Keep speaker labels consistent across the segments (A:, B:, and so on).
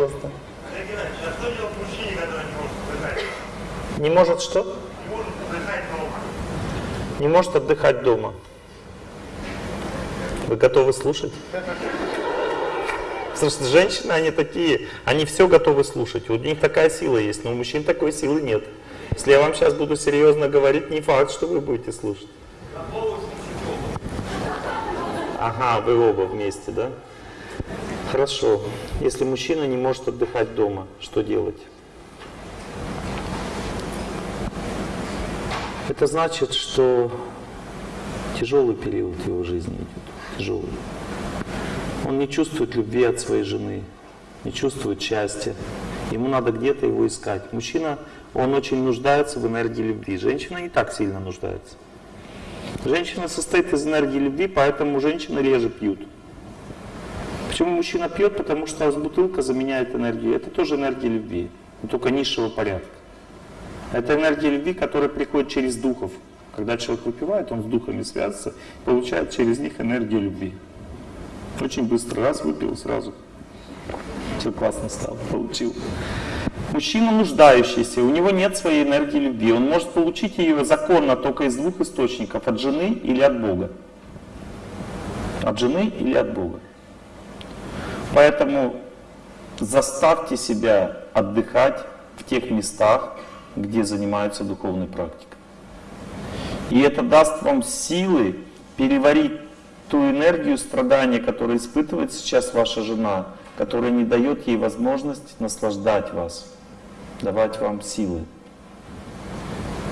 A: просто.
B: Олег Геннадьевич, а что делать мужчине, который не может отдыхать?
A: Не может что?
B: Не может отдыхать дома.
A: Не может отдыхать дома. Вы готовы слушать? Слушайте, женщины, они такие, они все готовы слушать. У них такая сила есть, но у мужчин такой силы нет. Если я вам сейчас буду серьезно говорить, не факт, что вы будете слушать. Ага, вы оба вместе, да? Хорошо. Если мужчина не может отдыхать дома, что делать? Это значит, что тяжелый период его жизни идет. Тяжелый. Он не чувствует любви от своей жены, не чувствует счастья. Ему надо где-то его искать. Мужчина, он очень нуждается в энергии любви. Женщина не так сильно нуждается. Женщина состоит из энергии любви, поэтому женщины реже пьют. Почему мужчина пьет? Потому что бутылка заменяет энергию. Это тоже энергия любви, но только низшего порядка. Это энергия любви, которая приходит через духов. Когда человек выпивает, он с духами связывается, получает через них энергию любви. Очень быстро, раз выпил, сразу все классно стало, получил. Мужчина нуждающийся, у него нет своей энергии любви. Он может получить ее законно только из двух источников, от жены или от Бога. От жены или от Бога. Поэтому заставьте себя отдыхать в тех местах, где занимаются духовной практикой. И это даст вам силы переварить ту энергию страдания, которую испытывает сейчас ваша жена, которая не дает ей возможность наслаждать вас, давать вам силы.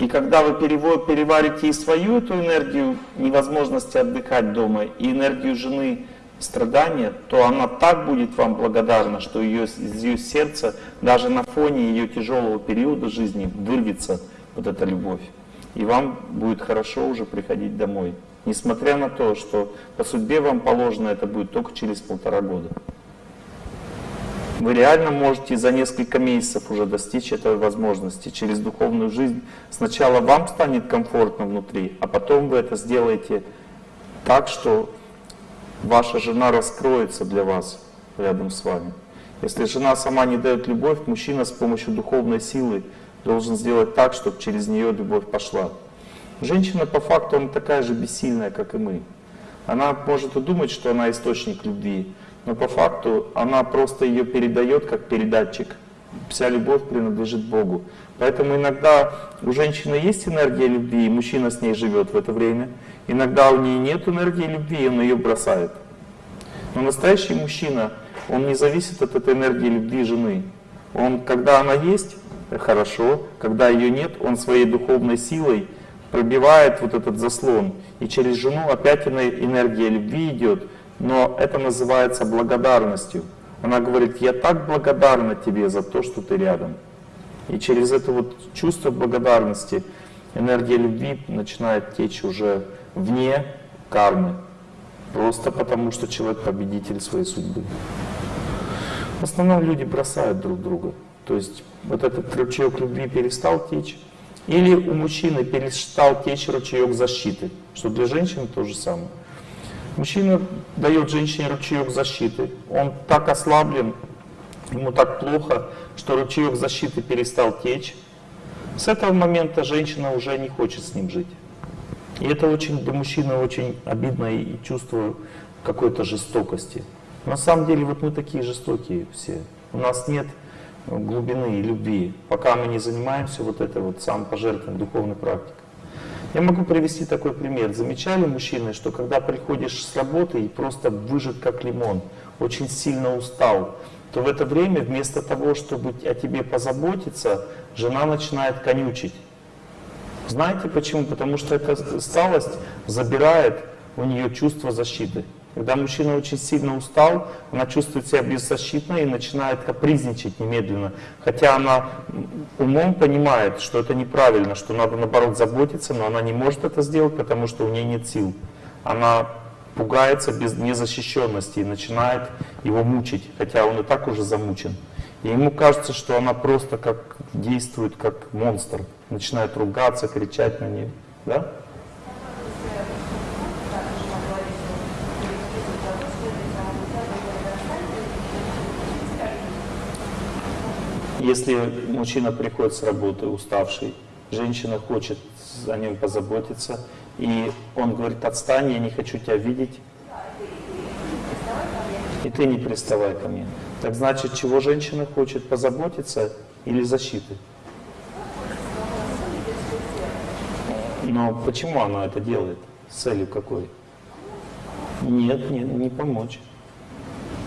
A: И когда вы переварите и свою эту энергию невозможности отдыхать дома, и энергию жены страдания, то она так будет вам благодарна, что ее, из ее сердца даже на фоне ее тяжелого периода жизни вырвется вот эта любовь. И вам будет хорошо уже приходить домой. Несмотря на то, что по судьбе вам положено это будет только через полтора года. Вы реально можете за несколько месяцев уже достичь этой возможности через духовную жизнь. Сначала вам станет комфортно внутри, а потом вы это сделаете так, что ваша жена раскроется для вас рядом с вами. Если жена сама не дает любовь, мужчина с помощью духовной силы должен сделать так, чтобы через нее любовь пошла. Женщина по факту она такая же бессильная, как и мы. Она может и думать, что она источник любви, но по факту она просто ее передает как передатчик. Вся любовь принадлежит Богу. Поэтому иногда у женщины есть энергия любви, и мужчина с ней живет в это время. Иногда у нее нет энергии любви, и он ее бросает. Но настоящий мужчина, он не зависит от этой энергии любви жены. Он, когда она есть, хорошо, когда ее нет, он своей духовной силой пробивает вот этот заслон. И через жену опять энергия любви идет, но это называется благодарностью. Она говорит, я так благодарна тебе за то, что ты рядом. И через это вот чувство благодарности энергия любви начинает течь уже вне кармы. Просто потому, что человек победитель своей судьбы. В основном люди бросают друг друга. То есть вот этот ручеек любви перестал течь. Или у мужчины перестал течь ручеек защиты, что для женщины то же самое. Мужчина дает женщине ручеек защиты. Он так ослаблен, ему так плохо, что ручеек защиты перестал течь. С этого момента женщина уже не хочет с ним жить. И это очень для мужчины очень обидно и чувство какой-то жестокости. На самом деле вот мы такие жестокие все. У нас нет глубины и любви, пока мы не занимаемся вот этой вот самопожертвованием, духовной практикой. Я могу привести такой пример. Замечали мужчины, что когда приходишь с работы и просто выжат как лимон, очень сильно устал, то в это время вместо того, чтобы о тебе позаботиться, жена начинает конючить. Знаете почему? Потому что эта сталость забирает у нее чувство защиты. Когда мужчина очень сильно устал, она чувствует себя беззащитной и начинает капризничать немедленно. Хотя она умом понимает, что это неправильно, что надо наоборот заботиться, но она не может это сделать, потому что у нее нет сил. Она пугается без незащищенности и начинает его мучить, хотя он и так уже замучен. И ему кажется, что она просто как действует как монстр, начинает ругаться, кричать на нее. Да? Если мужчина приходит с работы уставший, женщина хочет о нем позаботиться, и он говорит, отстань, я не хочу тебя видеть, и ты не приставай ко мне. Так значит, чего женщина хочет, позаботиться или защиты? Но почему она это делает? С целью какой? Нет, не, не помочь.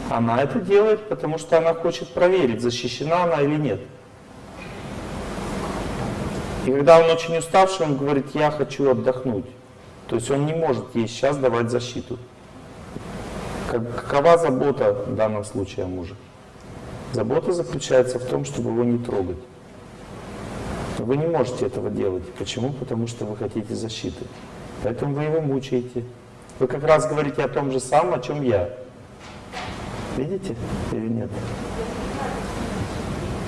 A: Она это делает, потому что она хочет проверить, защищена она или нет. И когда он очень уставший, он говорит, я хочу отдохнуть. То есть он не может ей сейчас давать защиту. Какова забота в данном случае о муже? Забота заключается в том, чтобы его не трогать. Вы не можете этого делать. Почему? Потому что вы хотите защиты. Поэтому вы его мучаете. Вы как раз говорите о том же самом, о чем я. Видите или нет?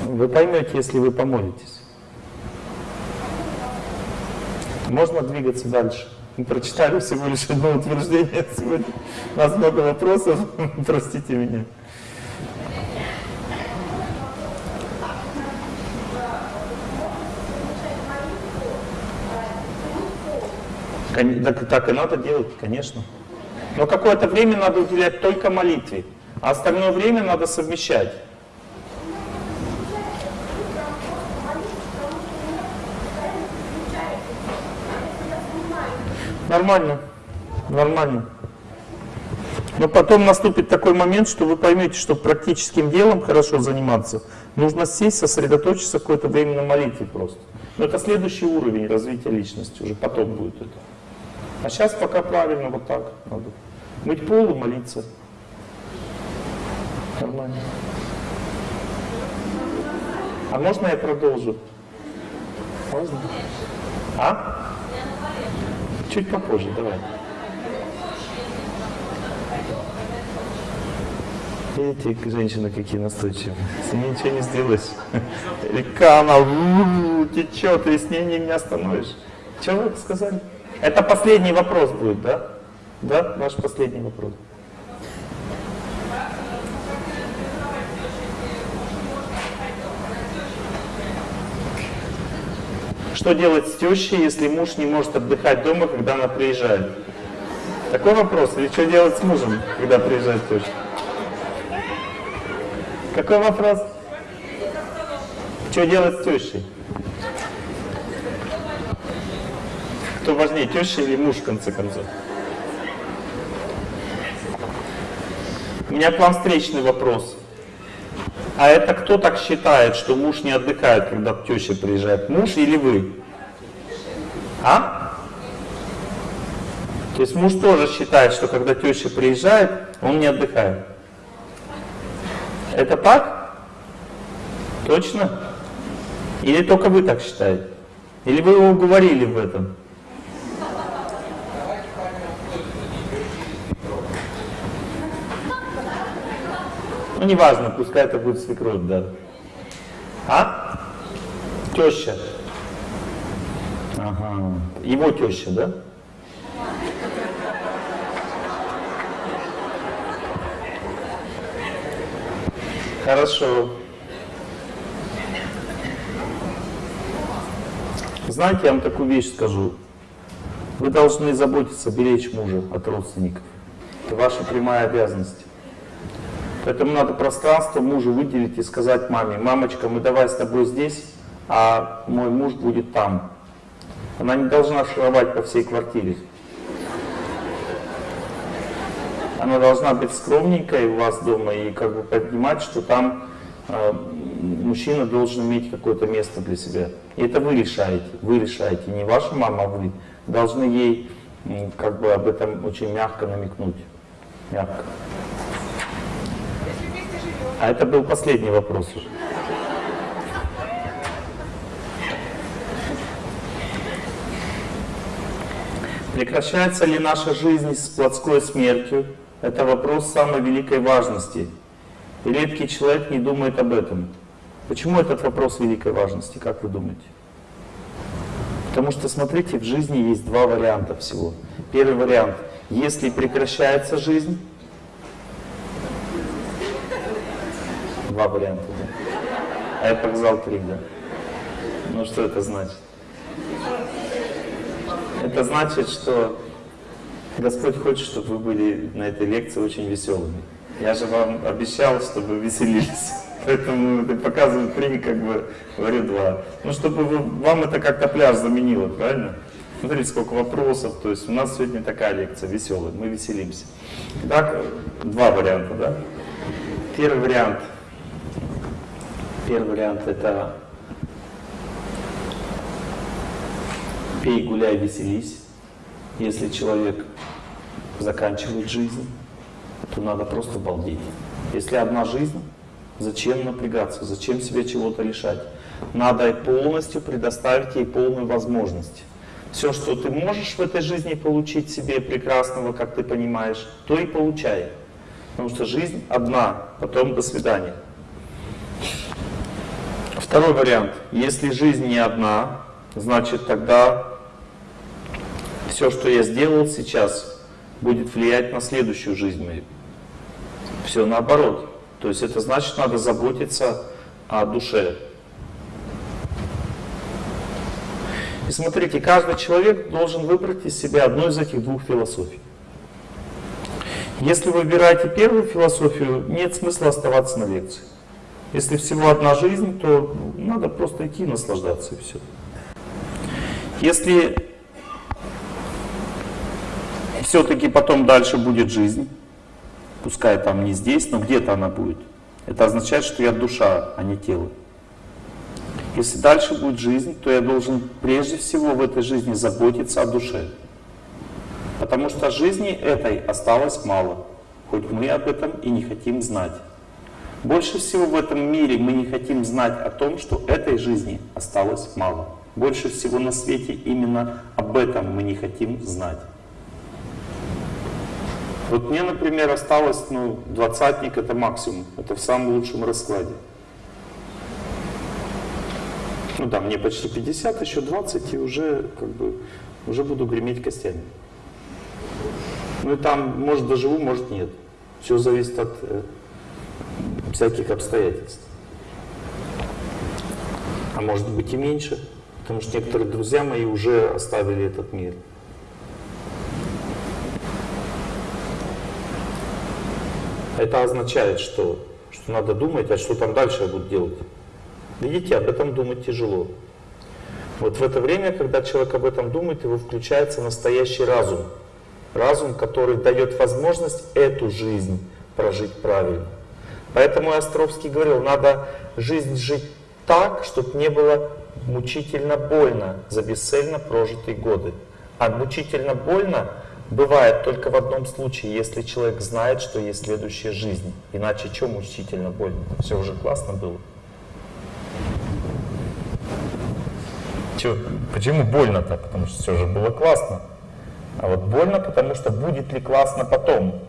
A: Вы поймете, если вы помолитесь. Можно двигаться дальше. Мы прочитали всего лишь одно утверждение сегодня. У нас много вопросов, простите меня. Так, так и надо делать, конечно. Но какое-то время надо уделять только молитве, а остальное время надо совмещать. Нормально, нормально. Но потом наступит такой момент, что вы поймете, что практическим делом хорошо заниматься, нужно сесть, сосредоточиться какое-то время на молитве просто. Но это следующий уровень развития личности, уже потом будет это. А сейчас пока правильно вот так надо. Мыть пол и молиться. Нормально. А можно я продолжу? Можно? А? Чуть попозже, давай. Видите, женщины какие настойчивые. С ней ничего не сделаешь. Река, она течет, и с ней не остановишь. Что вы сказали? Это последний вопрос будет, да? Да, ваш последний вопрос. Что делать с тещей, если муж не может отдыхать дома, когда она приезжает? Такой вопрос. Или что делать с мужем, когда приезжает теща? Какой вопрос? Что делать с тещей? Кто важнее, теща или муж, в конце концов? У меня к вам встречный вопрос. А это кто так считает, что муж не отдыхает, когда теща приезжает? Муж или вы? А? То есть муж тоже считает, что когда теща приезжает, он не отдыхает. Это так? Точно? Или только вы так считаете? Или вы его уговорили в этом? Ну, неважно, пускай это будет свекровь, да. А? Теща. Ага. Его теща, да? Хорошо. Знаете, я вам такую вещь скажу. Вы должны заботиться, беречь мужа от родственников. Это ваша прямая обязанность. Поэтому надо пространство мужу выделить и сказать маме, мамочка, мы давай с тобой здесь, а мой муж будет там. Она не должна шаровать по всей квартире. Она должна быть скромненькой у вас дома и как бы понимать, что там э, мужчина должен иметь какое-то место для себя. И это вы решаете, вы решаете, не ваша мама, а вы должны ей как бы об этом очень мягко намекнуть. Мягко. А это был последний вопрос уже. Прекращается ли наша жизнь с плотской смертью? Это вопрос самой великой важности. И редкий человек не думает об этом. Почему этот вопрос великой важности, как вы думаете? Потому что, смотрите, в жизни есть два варианта всего. Первый вариант, если прекращается жизнь, Два варианта. А я показал три, да? Ну что это значит? Это значит, что Господь хочет, чтобы вы были на этой лекции очень веселыми. Я же вам обещал, чтобы веселились. Поэтому показываю три, как бы говорю два. Ну, чтобы вы, вам это как-то пляж заменило, правильно? Смотрите, сколько вопросов. То есть у нас сегодня такая лекция веселая, мы веселимся. Итак, два варианта, да? Первый вариант. Первый вариант это пей, гуляй, веселись. Если человек заканчивает жизнь, то надо просто балдеть. Если одна жизнь, зачем напрягаться, зачем себе чего-то лишать? Надо полностью предоставить ей полную возможность. Все, что ты можешь в этой жизни получить себе прекрасного, как ты понимаешь, то и получай. Потому что жизнь одна, потом до свидания. Второй вариант. Если жизнь не одна, значит тогда все, что я сделал сейчас, будет влиять на следующую жизнь мою. Все наоборот. То есть это значит, надо заботиться о душе. И смотрите, каждый человек должен выбрать из себя одну из этих двух философий. Если вы выбираете первую философию, нет смысла оставаться на лекции. Если всего одна жизнь, то надо просто идти и наслаждаться и все. Если все-таки потом дальше будет жизнь, пускай там не здесь, но где-то она будет. Это означает, что я душа, а не тело. Если дальше будет жизнь, то я должен прежде всего в этой жизни заботиться о душе. Потому что жизни этой осталось мало, хоть мы об этом и не хотим знать. Больше всего в этом мире мы не хотим знать о том, что этой жизни осталось мало. Больше всего на свете именно об этом мы не хотим знать. Вот мне, например, осталось, ну, двадцатник это максимум, это в самом лучшем раскладе. Ну да, мне почти 50, еще 20, и уже, как бы, уже буду греметь костями. Ну и там, может, доживу, может, нет. Все зависит от э, всяких обстоятельств. А может быть и меньше, потому что некоторые друзья мои уже оставили этот мир. Это означает, что, что надо думать, а что там дальше я буду делать. Видите, об этом думать тяжело. Вот в это время, когда человек об этом думает, его включается настоящий разум. Разум, который дает возможность эту жизнь прожить правильно. Поэтому Островский говорил, надо жизнь жить так, чтобы не было мучительно больно за бесцельно прожитые годы. А мучительно больно бывает только в одном случае, если человек знает, что есть следующая жизнь. Иначе что мучительно больно? Все уже классно было. Че, почему больно-то? Потому что все же было классно. А вот больно, потому что будет ли классно потом?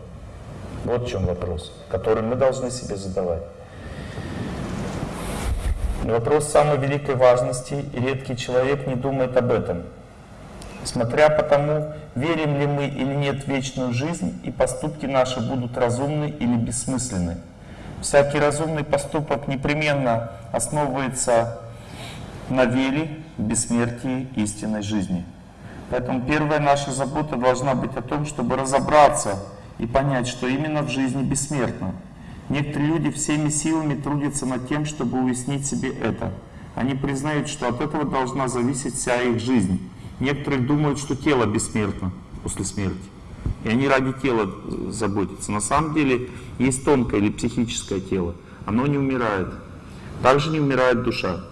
A: Вот в чем вопрос, который мы должны себе задавать. Вопрос самой великой важности, и редкий человек не думает об этом. Смотря по тому, верим ли мы или нет в вечную жизнь, и поступки наши будут разумны или бессмысленны. Всякий разумный поступок непременно основывается на вере в бессмертие истинной жизни. Поэтому первая наша забота должна быть о том, чтобы разобраться и понять, что именно в жизни бессмертно. Некоторые люди всеми силами трудятся над тем, чтобы уяснить себе это. Они признают, что от этого должна зависеть вся их жизнь. Некоторые думают, что тело бессмертно после смерти. И они ради тела заботятся. На самом деле есть тонкое или психическое тело. Оно не умирает. Также не умирает душа.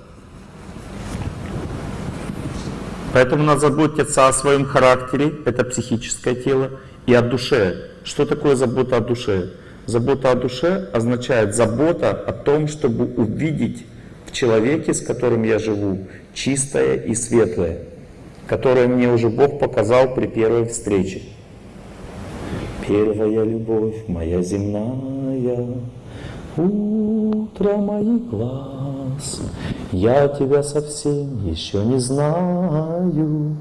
A: Поэтому надо заботиться о своем характере, это психическое тело, и о душе. Что такое забота о душе? Забота о душе означает забота о том, чтобы увидеть в человеке, с которым я живу, чистое и светлое, которое мне уже Бог показал при первой встрече. Первая любовь моя земная, утро моих глаз, я тебя совсем еще не знаю,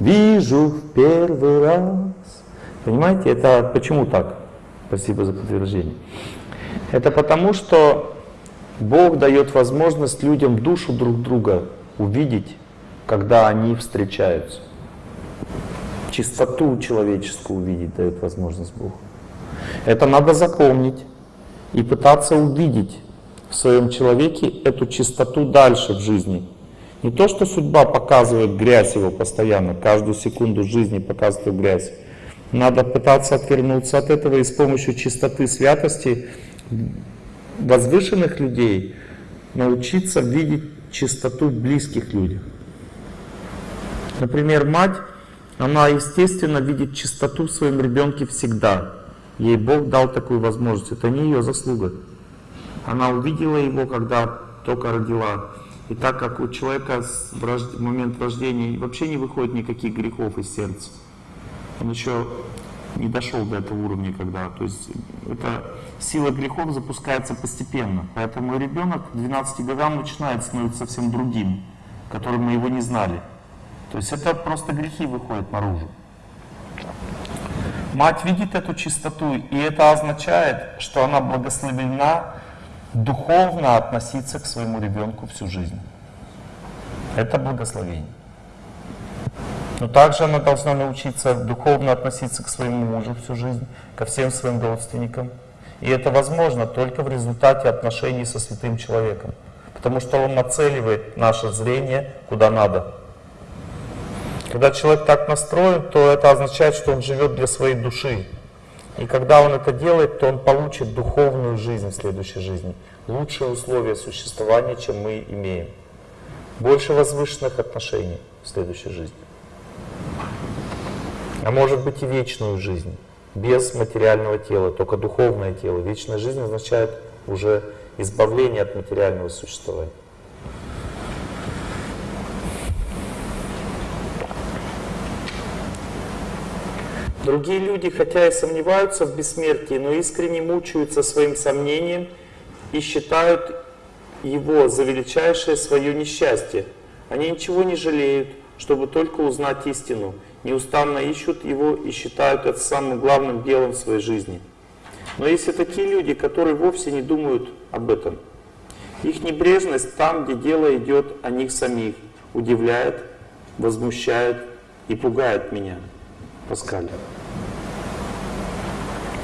A: вижу в первый раз. Понимаете, это почему так? Спасибо за подтверждение. Это потому, что Бог дает возможность людям душу друг друга увидеть, когда они встречаются. Чистоту человеческую увидеть дает возможность Бог. Это надо запомнить и пытаться увидеть в своем человеке эту чистоту дальше в жизни. Не то, что судьба показывает грязь его постоянно, каждую секунду жизни показывает грязь. Надо пытаться отвернуться от этого и с помощью чистоты святости возвышенных людей научиться видеть чистоту близких людях. Например, мать, она естественно видит чистоту в своем ребенке всегда. Ей Бог дал такую возможность, это не ее заслуга. Она увидела его, когда только родила. И так как у человека в момент рождения вообще не выходит никаких грехов из сердца, он еще не дошел до этого уровня, когда, то есть это сила грехов запускается постепенно. Поэтому ребенок к 12 годам начинает становиться совсем другим, которым мы его не знали. То есть это просто грехи выходят наружу. Мать видит эту чистоту, и это означает, что она благословена духовно относиться к своему ребенку всю жизнь. Это благословение. Но также она должна научиться духовно относиться к своему мужу всю жизнь, ко всем своим родственникам. И это возможно только в результате отношений со святым человеком. Потому что он нацеливает наше зрение куда надо. Когда человек так настроен, то это означает, что он живет для своей души. И когда он это делает, то он получит духовную жизнь в следующей жизни. Лучшие условия существования, чем мы имеем. Больше возвышенных отношений в следующей жизни а может быть и вечную жизнь, без материального тела, только духовное тело. Вечная жизнь означает уже избавление от материального существования. Другие люди, хотя и сомневаются в бессмертии, но искренне мучаются своим сомнением и считают его за величайшее свое несчастье. Они ничего не жалеют, чтобы только узнать истину, неустанно ищут его и считают это самым главным делом в своей жизни. Но есть и такие люди, которые вовсе не думают об этом. Их небрежность там, где дело идет о них самих, удивляет, возмущает и пугает меня. Паскаль.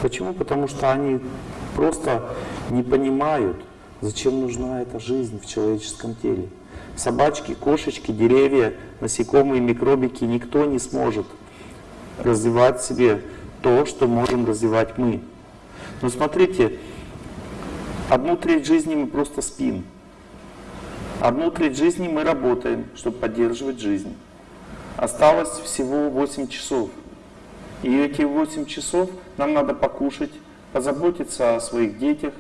A: Почему? Потому что они просто не понимают, зачем нужна эта жизнь в человеческом теле. Собачки, кошечки, деревья, насекомые, микробики, никто не сможет развивать себе то, что можем развивать мы. Но смотрите, одну треть жизни мы просто спим. Одну треть жизни мы работаем, чтобы поддерживать жизнь. Осталось всего 8 часов. И эти 8 часов нам надо покушать, позаботиться о своих детях,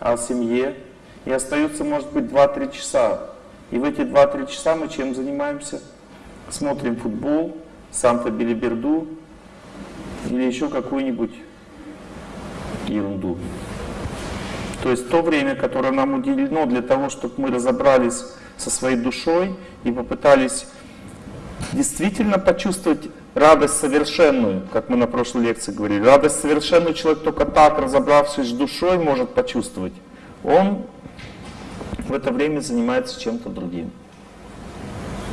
A: о семье. И остается, может быть, 2-3 часа и в эти 2-3 часа мы чем занимаемся? Смотрим футбол, Санта Билиберду или еще какую-нибудь ерунду. То есть то время, которое нам уделено для того, чтобы мы разобрались со своей душой и попытались действительно почувствовать радость совершенную, как мы на прошлой лекции говорили. Радость совершенную человек только так, разобравшись с душой, может почувствовать. Он в это время занимается чем-то другим.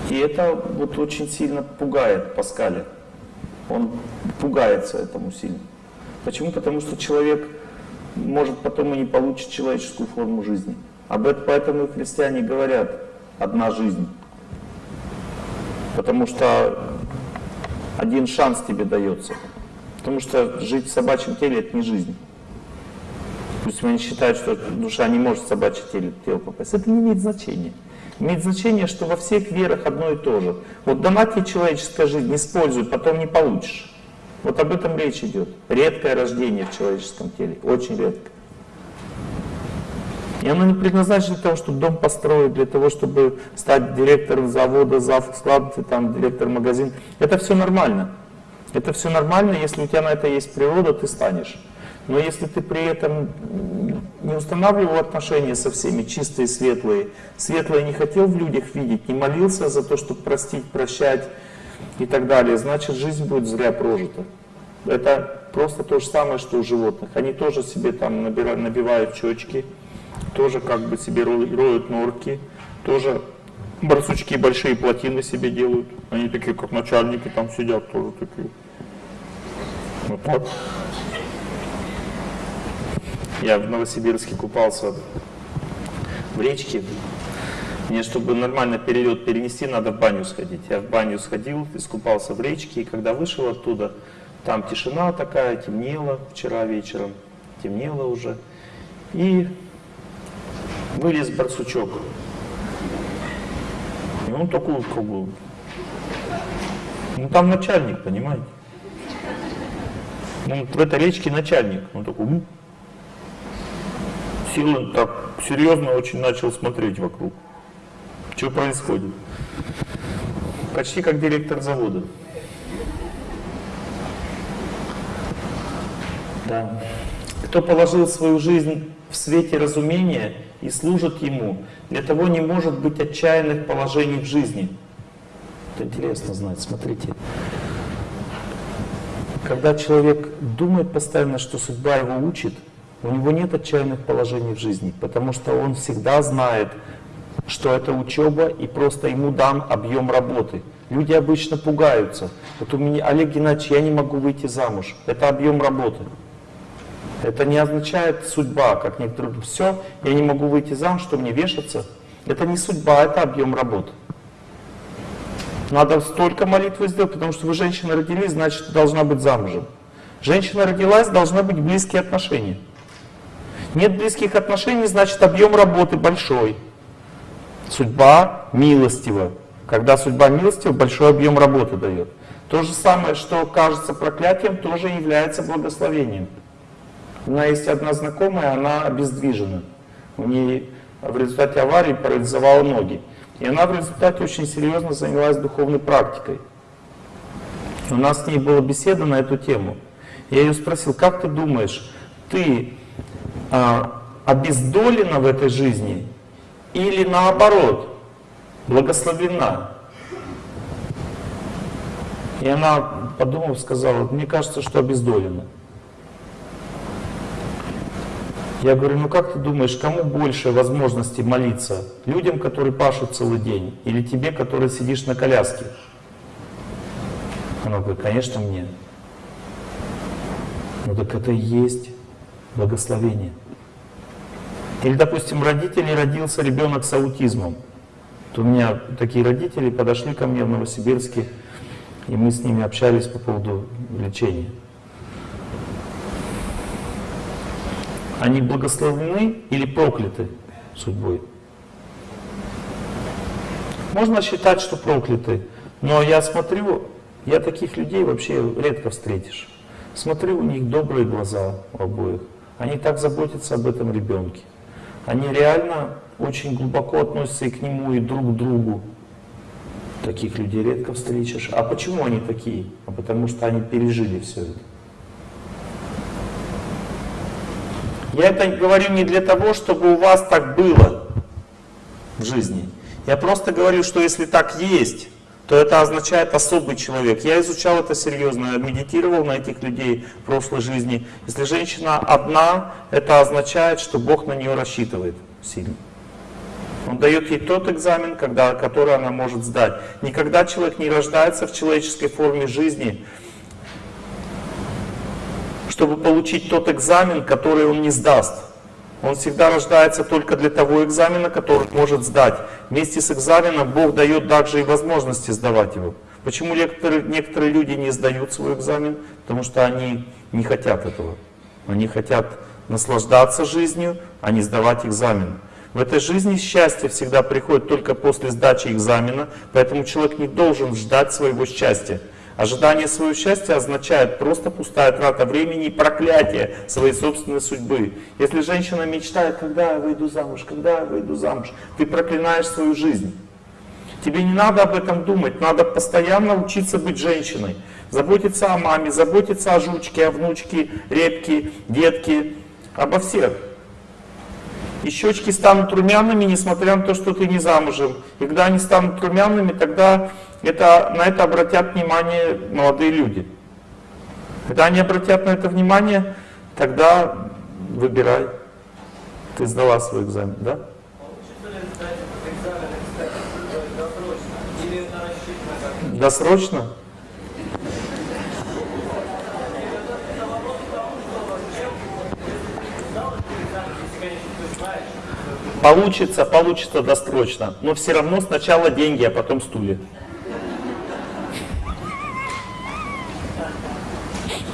A: И это вот очень сильно пугает Паскаля. Он пугается этому сильно. Почему? Потому что человек может потом и не получить человеческую форму жизни. Об этом поэтому и христиане говорят «одна жизнь». Потому что один шанс тебе дается. Потому что жить в собачьем теле – это не жизнь. Пусть они считают, что душа не может в собачье тело, тело попасть. Это не имеет значения. Имеет значение, что во всех верах одно и то же. Вот дана тебе человеческая жизнь, используй, потом не получишь. Вот об этом речь идет. Редкое рождение в человеческом теле, очень редко. И оно не предназначено для того, чтобы дом построить, для того, чтобы стать директором завода, зав склад, там, директор магазин. Это все нормально. Это все нормально, если у тебя на это есть природа, ты станешь. Но если ты при этом не устанавливал отношения со всеми, чистые, светлые, светлое не хотел в людях видеть, не молился за то, чтобы простить, прощать и так далее, значит жизнь будет зря прожита. Это просто то же самое, что у животных. Они тоже себе там набирают, набивают щечки, тоже как бы себе роют норки, тоже барсучки большие плотины себе делают. Они такие, как начальники, там сидят тоже такие. Вот так. Я в Новосибирске купался в речке. Мне, чтобы нормально перелет перенести, надо в баню сходить. Я в баню сходил, искупался в речке, и когда вышел оттуда, там тишина такая, темнело вчера вечером, темнело уже. И вылез барсучок. И он такой как бы... Ну там начальник, понимаете? Ну, в этой речке начальник. Он такой... Сел так серьезно очень начал смотреть вокруг. Что происходит? Почти как директор завода. Да. Кто положил свою жизнь в свете разумения и служит ему, для того не может быть отчаянных положений в жизни. Это интересно знать, смотрите. Когда человек думает постоянно, что судьба его учит, у него нет отчаянных положений в жизни, потому что он всегда знает, что это учеба и просто ему дан объем работы. Люди обычно пугаются. Вот у меня, Олег Геннадьевич, я не могу выйти замуж. Это объем работы. Это не означает судьба, как некоторые все, я не могу выйти замуж, что мне вешаться. Это не судьба, это объем работы. Надо столько молитвы сделать, потому что вы женщина родились, значит должна быть замужем. Женщина родилась, должны быть близкие отношения. Нет близких отношений, значит объем работы большой. Судьба милостива. Когда судьба милостива, большой объем работы дает. То же самое, что кажется проклятием, тоже является благословением. У меня есть одна знакомая, она обездвижена. У нее в результате аварии парализовала ноги. И она в результате очень серьезно занялась духовной практикой. У нас с ней была беседа на эту тему. Я ее спросил, как ты думаешь, ты обездолена в этой жизни или наоборот, благословена. И она, подумав, сказала, мне кажется, что обездолена. Я говорю, ну как ты думаешь, кому больше возможности молиться? Людям, которые пашут целый день, или тебе, который сидишь на коляске? Она говорит, конечно, мне. Ну так это и есть благословение. Или, допустим, родители родился ребенок с аутизмом. То у меня такие родители подошли ко мне в Новосибирске, и мы с ними общались по поводу лечения. Они благословлены или прокляты судьбой? Можно считать, что прокляты, но я смотрю, я таких людей вообще редко встретишь. Смотрю, у них добрые глаза у обоих. Они так заботятся об этом ребенке. Они реально очень глубоко относятся и к нему, и друг к другу. Таких людей редко встретишь. А почему они такие? А потому что они пережили все это. Я это говорю не для того, чтобы у вас так было в жизни. Я просто говорю, что если так есть, то это означает особый человек. Я изучал это серьезно, медитировал на этих людей в прошлой жизни. Если женщина одна, это означает, что Бог на нее рассчитывает сильно. Он дает ей тот экзамен, когда, который она может сдать. Никогда человек не рождается в человеческой форме жизни, чтобы получить тот экзамен, который он не сдаст. Он всегда рождается только для того экзамена, который может сдать. Вместе с экзаменом Бог дает также и возможности сдавать его. Почему некоторые, некоторые люди не сдают свой экзамен? Потому что они не хотят этого. Они хотят наслаждаться жизнью, а не сдавать экзамен. В этой жизни счастье всегда приходит только после сдачи экзамена, поэтому человек не должен ждать своего счастья. Ожидание своего счастья означает просто пустая трата времени и проклятие своей собственной судьбы. Если женщина мечтает, когда я выйду замуж, когда я выйду замуж, ты проклинаешь свою жизнь. Тебе не надо об этом думать, надо постоянно учиться быть женщиной. Заботиться о маме, заботиться о жучке, о внучке, репке, детке, обо всех. И щечки станут румяными, несмотря на то, что ты не замужем. И когда они станут румяными, тогда это, на это обратят внимание молодые люди. Когда они обратят на это внимание, тогда выбирай. Ты сдала свой экзамен, да?
C: Досрочно?
A: Получится, получится досрочно. Но все равно сначала деньги, а потом стулья.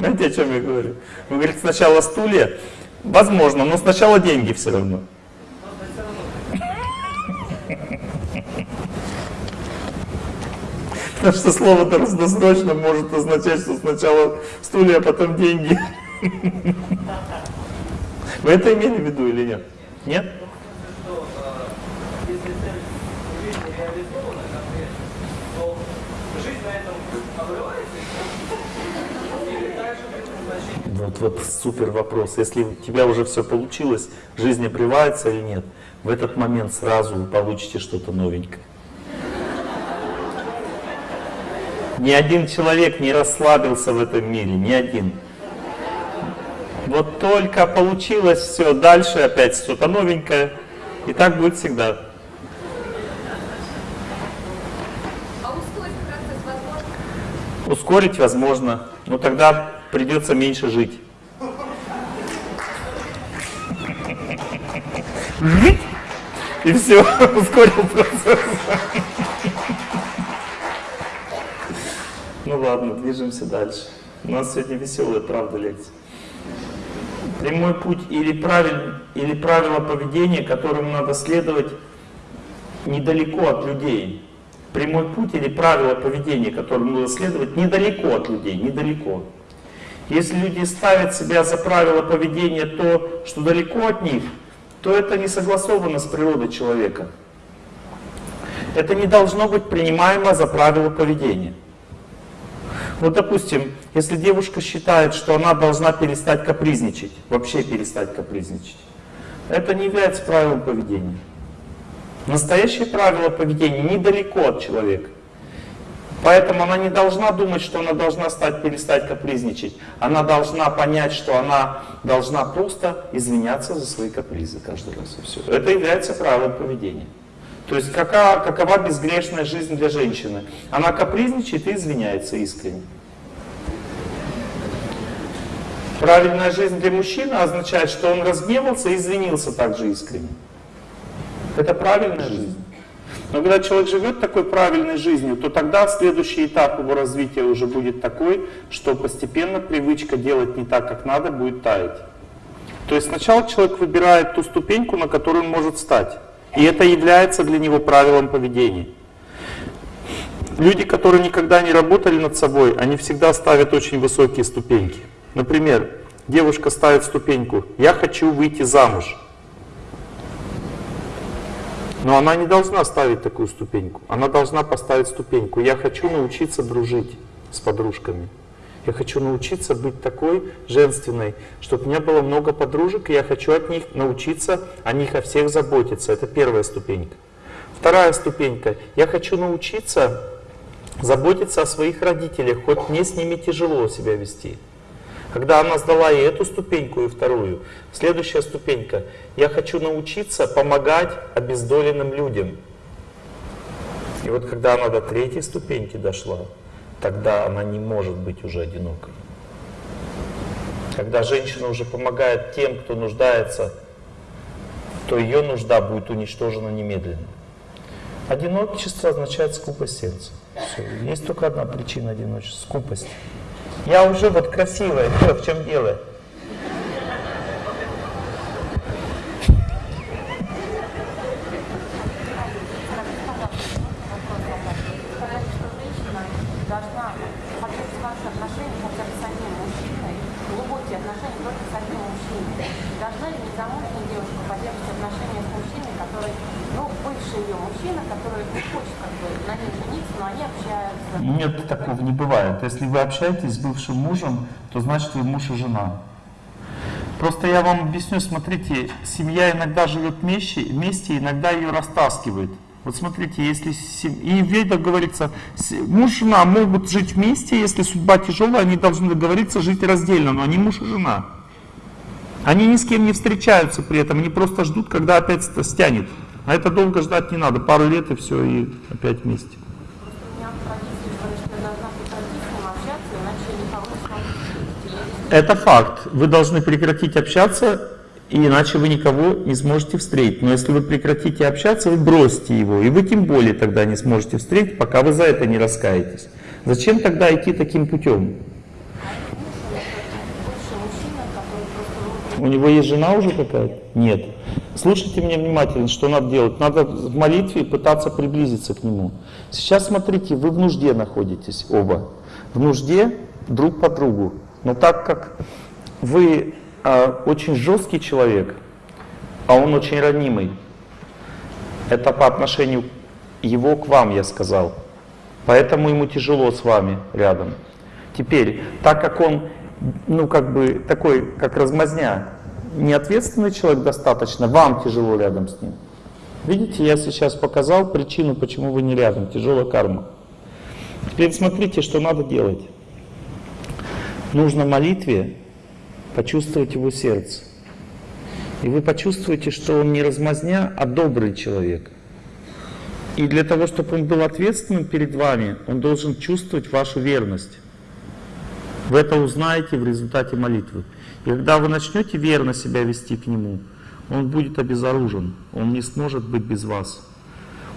A: Знаете, о чем я говорю? Вы говорите, сначала стулья. Возможно, но сначала деньги все равно. Потому что слово досрочно может означать, что сначала стулья, а потом деньги. Вы это имели в виду или нет? Нет?
C: что э, если цель в жизни реализована конкретно, то жизнь на этом обрывается или дальше предназначение
A: Вот, супер вопрос. Если у тебя уже все получилось, жизнь обрывается или нет, в этот момент сразу вы получите что-то новенькое. Ни один человек не расслабился в этом мире, ни один. Вот только получилось все, дальше опять что-то новенькое. И так будет всегда.
D: А ускорить процесс возможно?
A: Ускорить возможно, но тогда придется меньше жить. И все, ускорил процесс. Ну ладно, движемся дальше. У нас сегодня веселая, правда, лекция. Прямой путь или, или правило поведения, которому надо следовать недалеко от людей. Прямой путь или правило поведения, которому надо следовать недалеко от людей, недалеко. Если люди ставят себя за правило поведения то, что далеко от них, то это не согласовано с природой человека. Это не должно быть принимаемо за правило поведения. Вот, допустим, если девушка считает, что она должна перестать капризничать, вообще перестать капризничать, это не является правилом поведения. Настоящее правило поведения недалеко от человека. Поэтому она не должна думать, что она должна стать, перестать капризничать. Она должна понять, что она должна просто извиняться за свои капризы каждый раз. И все. Это является правилом поведения. То есть какова, какова безгрешная жизнь для женщины? Она капризничает и извиняется искренне. Правильная жизнь для мужчины означает, что он разгневался и извинился также искренне. Это правильная жизнь. Но когда человек живет такой правильной жизнью, то тогда следующий этап его развития уже будет такой, что постепенно привычка делать не так, как надо, будет таять. То есть сначала человек выбирает ту ступеньку, на которую он может стать. И это является для него правилом поведения. Люди, которые никогда не работали над собой, они всегда ставят очень высокие ступеньки. Например, девушка ставит ступеньку «Я хочу выйти замуж». Но она не должна ставить такую ступеньку. Она должна поставить ступеньку «Я хочу научиться дружить с подружками». Я хочу научиться быть такой женственной, чтобы у меня было много подружек, и я хочу от них научиться о них о всех заботиться. Это первая ступенька. Вторая ступенька. Я хочу научиться заботиться о своих родителях, хоть мне с ними тяжело себя вести. Когда она сдала и эту ступеньку, и вторую, следующая ступенька. Я хочу научиться помогать обездоленным людям. И вот когда она до третьей ступеньки дошла, тогда она не может быть уже одинокой. Когда женщина уже помогает тем, кто нуждается, то ее нужда будет уничтожена немедленно. Одиночество означает скупость сердца. Все. Есть только одна причина одиночества – скупость. Я уже вот красивая, все, в чем дело?
D: Сказать, что женщина должна поддерживать отношения хотя бы с одним мужчиной, глубокие отношения только с одним мужчиной. Должна ли незамужняя девушка поддерживать отношения с мужчиной, который, ну, бывший ее мужчина, который не хочет как бы на ней жениться, но они общаются.
A: Нет, такого не бывает. Если вы общаетесь с бывшим мужем, то значит вы муж и жена. Просто я вам объясню, смотрите, семья иногда живет вместе, вместе иногда ее растаскивает. Вот смотрите, если сем... и в ведах говорится, муж и жена могут жить вместе, если судьба тяжелая, они должны договориться жить раздельно, но они муж и жена. Они ни с кем не встречаются при этом, они просто ждут, когда опять ст- стянет. А это долго ждать не надо, пару лет и все, и опять вместе.
D: Просто у меня в традиции говорят, что я должна прекратить с ним общаться, иначе я никого не смогу встретить.
A: Это факт. Вы должны прекратить общаться, иначе вы никого не сможете встретить. Но если вы прекратите общаться, вы бросите его, и вы тем более тогда не сможете встретить, пока вы за это не раскаетесь. Зачем тогда идти таким путем? У него есть жена уже какая-то? Нет. Слушайте меня внимательно, что надо делать. Надо в молитве пытаться приблизиться к нему. Сейчас смотрите, вы в нужде находитесь оба. В нужде друг по другу. Но так как вы а, очень жесткий человек, а он очень ранимый, это по отношению его к вам, я сказал. Поэтому ему тяжело с вами рядом. Теперь, так как он, ну как бы такой, как размазня, неответственный человек достаточно, вам тяжело рядом с ним. Видите, я сейчас показал причину, почему вы не рядом, тяжелая карма. Теперь смотрите, что надо делать. Нужно молитве почувствовать его сердце. И вы почувствуете, что он не размазня, а добрый человек. И для того, чтобы он был ответственным перед вами, он должен чувствовать вашу верность. Вы это узнаете в результате молитвы. И когда вы начнете верно себя вести к нему, он будет обезоружен, он не сможет быть без вас.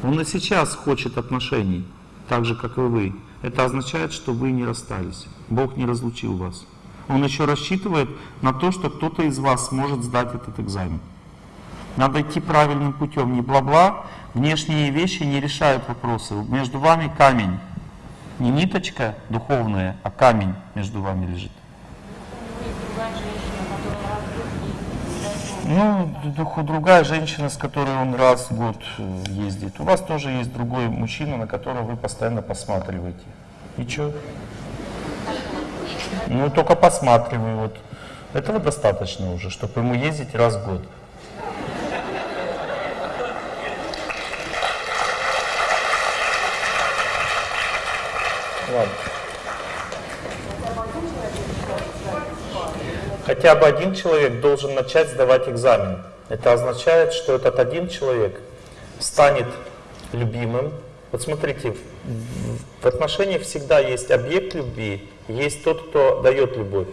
A: Он и сейчас хочет отношений, так же, как и вы. Это означает, что вы не расстались. Бог не разлучил вас. Он еще рассчитывает на то, что кто-то из вас сможет сдать этот экзамен. Надо идти правильным путем, не бла-бла. Внешние вещи не решают вопросы. Между вами камень. Не ниточка духовная, а камень между вами лежит. Ну, другая женщина, с которой он раз в год э, ездит. У вас тоже есть другой мужчина, на которого вы постоянно посматриваете. И что? Ну, только посматриваю. Вот. Этого достаточно уже, чтобы ему ездить раз в год. Ладно. Хотя бы один человек должен начать сдавать экзамен. Это означает, что этот один человек станет любимым. Вот смотрите, в- отношениях всегда есть объект любви, есть тот, кто дает любовь.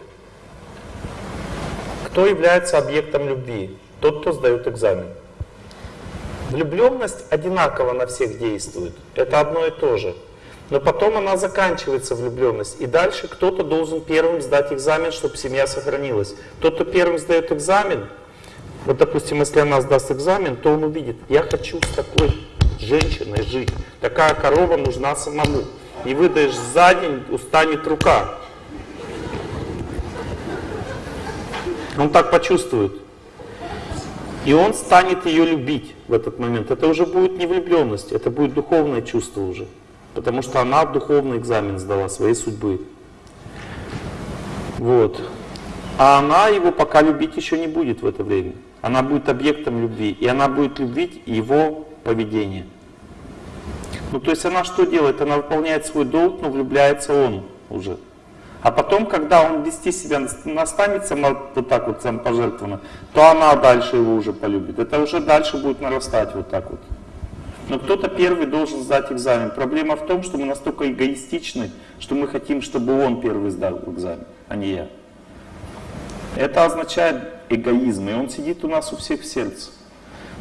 A: Кто является объектом любви? Тот, кто сдает экзамен. Влюбленность одинаково на всех действует. Это одно и то же. Но потом она заканчивается влюбленность. И дальше кто-то должен первым сдать экзамен, чтобы семья сохранилась. Тот, кто первым сдает экзамен, вот допустим, если она сдаст экзамен, то он увидит, я хочу с такой женщиной жить. Такая корова нужна самому. И выдаешь за день, устанет рука. Он так почувствует. И он станет ее любить в этот момент. Это уже будет не влюбленность, это будет духовное чувство уже. Потому что она духовный экзамен сдала своей судьбы. Вот. А она его пока любить еще не будет в это время. Она будет объектом любви. И она будет любить его поведение. Ну то есть она что делает? Она выполняет свой долг, но влюбляется он уже. А потом, когда он вести себя настанет сама вот так вот самопожертвованно, то она дальше его уже полюбит. Это уже дальше будет нарастать вот так вот. Но кто-то первый должен сдать экзамен. Проблема в том, что мы настолько эгоистичны, что мы хотим, чтобы он первый сдал экзамен, а не я. Это означает эгоизм, и он сидит у нас у всех в сердце.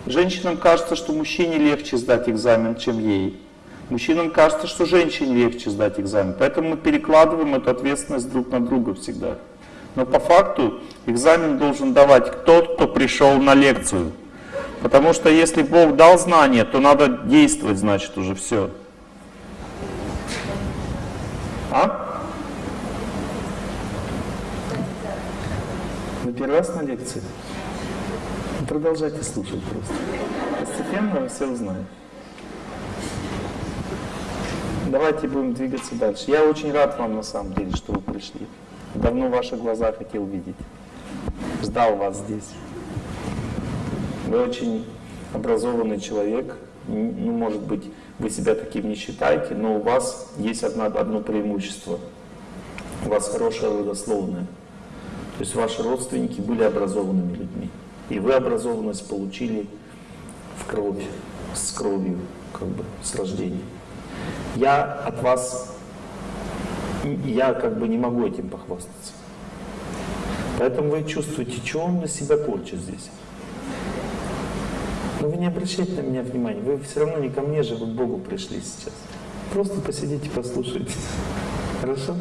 A: Женщинам кажется, что мужчине легче сдать экзамен, чем ей. Мужчинам кажется, что женщине легче сдать экзамен. Поэтому мы перекладываем эту ответственность друг на друга всегда. Но по факту экзамен должен давать тот, кто пришел на лекцию. Потому что если Бог дал знания, то надо действовать, значит, уже все. А? Вы первый раз на лекции? Продолжайте слушать просто. Постепенно вы все узнаете. Давайте будем двигаться дальше. Я очень рад вам на самом деле, что вы пришли. Давно ваши глаза хотел видеть. Ждал вас здесь. Вы очень образованный человек. Ну, может быть, вы себя таким не считаете, но у вас есть одно, одно преимущество. У вас хорошая родословная. То есть ваши родственники были образованными людьми. И вы образованность получили в кровь, с кровью, как бы, с рождения. Я от вас, я как бы не могу этим похвастаться. Поэтому вы чувствуете, что он на себя корчит здесь. Но вы не обращайте на меня внимания, вы все равно не ко мне же, вы к Богу пришли сейчас. Просто посидите, послушайте. Хорошо?